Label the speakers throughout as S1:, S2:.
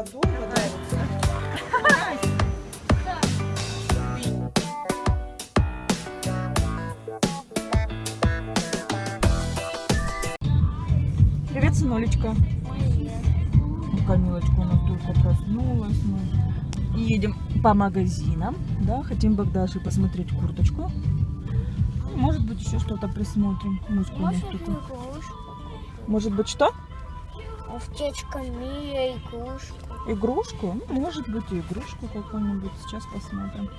S1: водой, водой. Привет, сынолечка. Ну, Камилочка у нас только проснулась. Ну. Мы едем по магазинам. Да, хотим Богдаши посмотреть курточку. Ну, может быть, еще что-то присмотрим.
S2: Может,
S1: Может быть, что?
S2: Аптечка Мия, игрушку.
S1: Игрушку? Ну, может быть, и игрушку какую-нибудь. Сейчас посмотрим.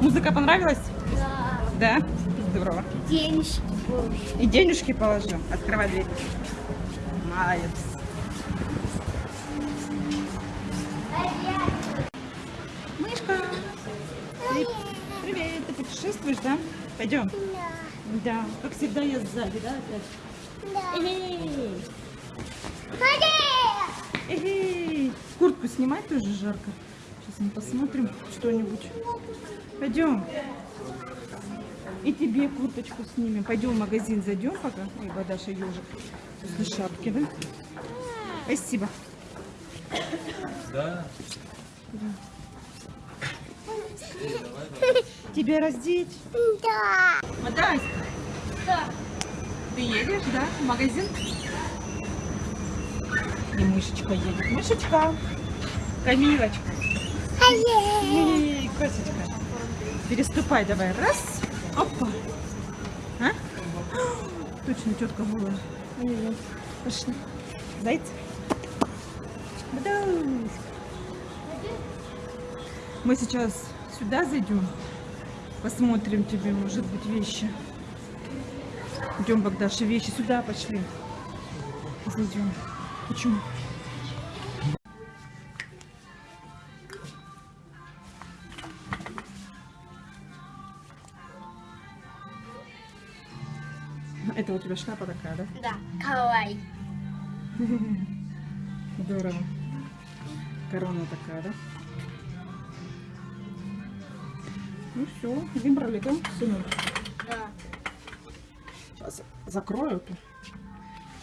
S1: Музыка понравилась?
S2: Да.
S1: Да? Здорово.
S2: Денежки больше.
S1: И денежки положил. Открывай дверь. Молодец. Мышка. Ты- Привет, ты путешествуешь, да? Пойдем. Да. Как всегда я сзади, да, опять? Эй, эй. Куртку снимать тоже жарко. Сейчас мы посмотрим что-нибудь. Пойдем. И тебе курточку снимем. Пойдем в магазин зайдем пока. Ой, Бадаша ежик. После шапки, да? Спасибо.
S3: Да.
S1: Тебя раздеть?
S2: Да.
S1: Мадаська,
S2: Да.
S1: ты едешь, да, в магазин? И мышечка едет. Мышечка. Камилочка. Эй, косочка. Переступай давай. Раз. Опа. А? Точно была. Ой-ой-ой. Пошли. Зайцы. Мы сейчас сюда зайдем. Посмотрим тебе, может быть, вещи. Идем, Богдаша, вещи сюда пошли. Зайдем. Почему? Это у тебя шляпа такая, да?
S2: Да. Кавай.
S1: Здорово. Корона такая, да? Ну все, выбрали, да, сынок?
S2: Да.
S1: Сейчас закрою тут,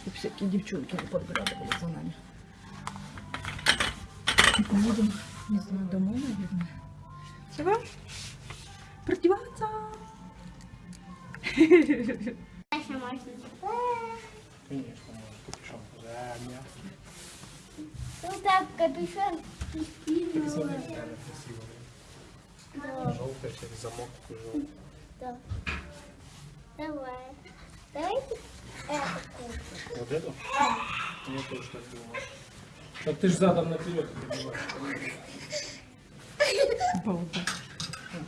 S1: чтобы всякие девчонки не подглядывали за нами. И поедем, не знаю, домой, наверное. Чего? Продеваться.
S3: Конечно, можно капюшон.
S2: Ну так, капюшон скинула.
S3: реально красиво.
S2: Да.
S3: Желтый, через замок такой желтый.
S2: Да. Давай. Давайте
S3: Вот эту? Я тоже так думаю. Так ты ж задом наперед передеваешь.
S1: Балда.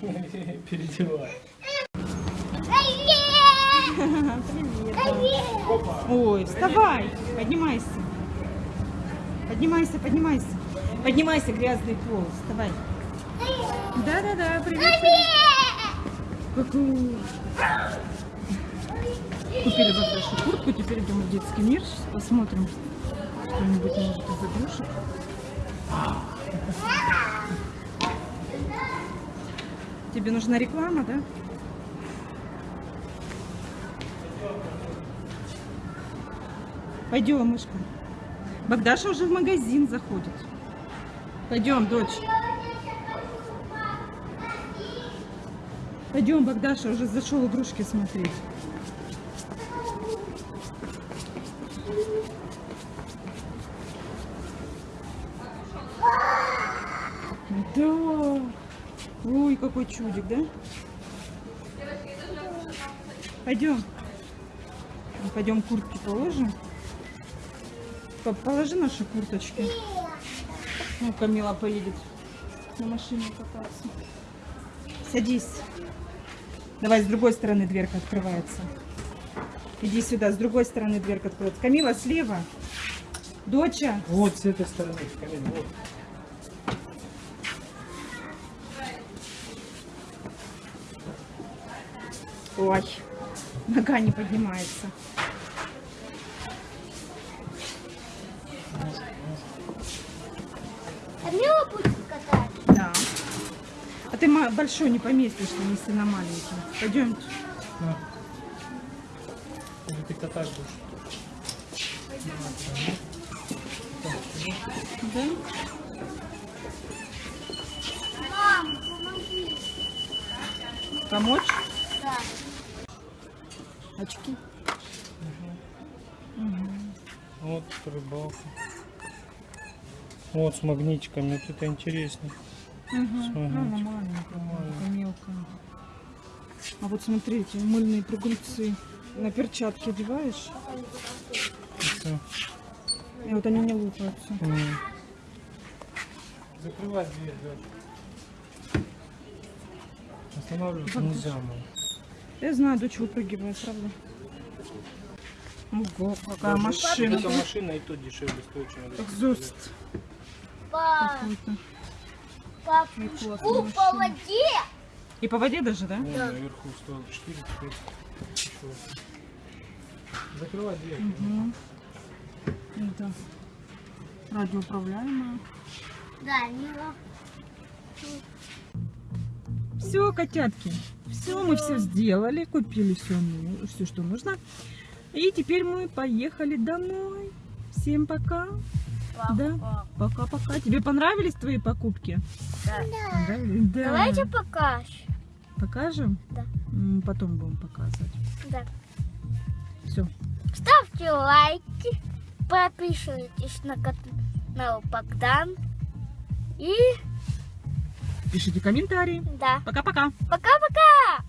S3: Передевай.
S1: Ой, вставай, поднимайся. Поднимайся, поднимайся. Поднимайся, грязный пол, вставай. Да-да-да, привет. Ку-ку. Купили Богдаше куртку, теперь идем в детский мир. Сейчас посмотрим что-нибудь, может, из игрушек. Тебе нужна реклама, да? Пойдем, мышка. Богдаша уже в магазин заходит. Пойдем, дочь. Пойдем, Богдаша уже зашел игрушки смотреть. Какой чудик, да? Пойдем. Пойдем куртки положим. Положи наши курточки. Ну, Камила поедет на машине кататься. Садись. Давай, с другой стороны дверка открывается. Иди сюда, с другой стороны дверка откроется. Камила, слева. Доча.
S3: Вот с этой стороны, Камиль, вот.
S1: Ой, нога не поднимается.
S2: Камила будет катать.
S1: Да. А ты большой не поместишься, если на маленький. Пойдемте.
S3: На. Или ты катать будешь?
S1: Да?
S2: Мам, помоги.
S1: Помочь?
S2: Да.
S1: Очки.
S3: Вот рыбалка. Вот с магнитиками, вот это интересно.
S1: Угу. Ну,
S3: магнитиком.
S1: маленькая, мелкая. А вот смотрите, мыльные прыгунцы. На перчатки одеваешь,
S3: Всё.
S1: и вот они не лупаются.
S3: М. Закрывай дверь, Даша. Останавливаться нельзя, мам.
S1: Я знаю, дочь выпрыгивает, правда. Ого, какая машина.
S3: Эта машина и то дешевле стоит, чем.
S1: Экзост
S2: Пап,
S1: какой-то.
S2: пап,
S1: И классная
S2: по воде.
S1: И по воде даже, да?
S3: Вон наверху стоил 4 теперь еще. Закрывай дверь.
S1: Мгм. Это радиоуправляемая.
S2: Да, не
S1: Все, котятки, все, мы все сделали, купили все, все, что нужно. И теперь мы поехали домой. Всем пока. Да. Пока-пока. Тебе понравились твои покупки?
S2: Да.
S1: Понравились? Да.
S2: Давайте покажем.
S1: Покажем?
S2: Да.
S1: Потом будем показывать.
S2: Да.
S1: Все.
S2: Ставьте лайки, подписывайтесь на канал Богдан. И
S1: Пишите комментарии.
S2: да.
S1: Пока-пока.
S2: Пока-пока!